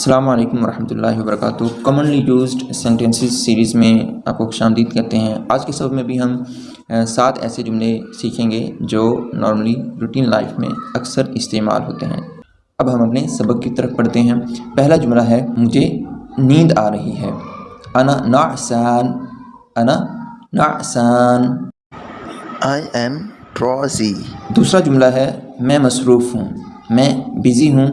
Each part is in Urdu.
السلام علیکم ورحمۃ اللہ وبرکاتہ۔ کامنلی یوزڈ سینٹینسز سیریز میں آپ کو خوش آمدید کرتے ہیں۔ آج کے سبق میں بھی ہم سات ایسے جملے سیکھیں گے جو نارملی روٹین لائف میں اکثر استعمال ہوتے ہیں۔ اب ہم اپنے سبق کی طرف پڑھتے ہیں۔ پہلا جملہ ہے مجھے نیند آ رہی ہے۔ انا نعسان انا نعسان۔ I am drowsy. دوسرا جملہ ہے میں مصروف ہوں میں بزی ہوں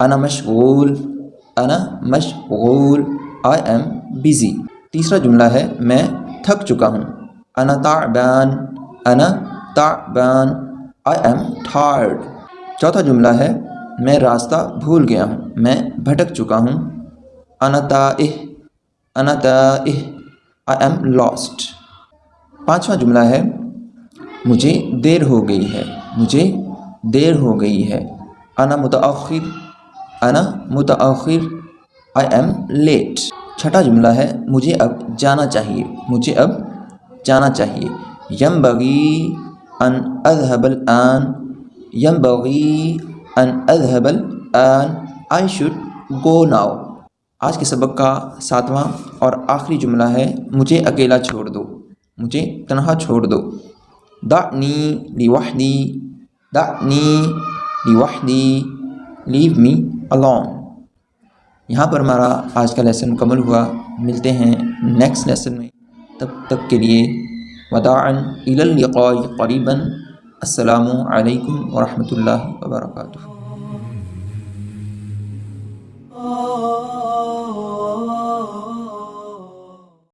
انا مشغول۔ انا مشغول آئی ایم بزی تیسرا جملہ ہے، میں تھک چکا ہوں۔ انا تعبان انا تعبان آئی ایم tired. چوتھا جملہ ہے، میں راستہ بھول گیا ہوں، میں بھٹک چکا ہوں۔ انا تائہ انا تائہ آئی ایم لاسٹ پانچواں جملہ ہے، مجھے دیر ہو گئی ہے، مجھے دیر ہو گئی ہے۔ انا متاخر انا متاخر آئی ایم لیٹ چھٹا جملہ ہے، مجھے اب جانا چاہیے، مجھے اب جانا چاہیے۔ یم بغی ان اذهب الان یم بغی ان اذهب الان آئی شوڈ گو ناؤ آج کے سبق کا ساتواں اور آخری جملہ ہے، مجھے اکیلا چھوڑ دو، مجھے تنہا چھوڑ دو۔ دعنی لوحدی دعنی لوحدی لیو می alone یہاں پر ہمارا آج کا لیسن مکمل ہوا۔ ملتے ہیں نیکسٹ لیسن میں۔ تب تک کے لیے وداعا الی قریباً۔ السلام علیکم ورحمۃ اللہ وبرکاتہ۔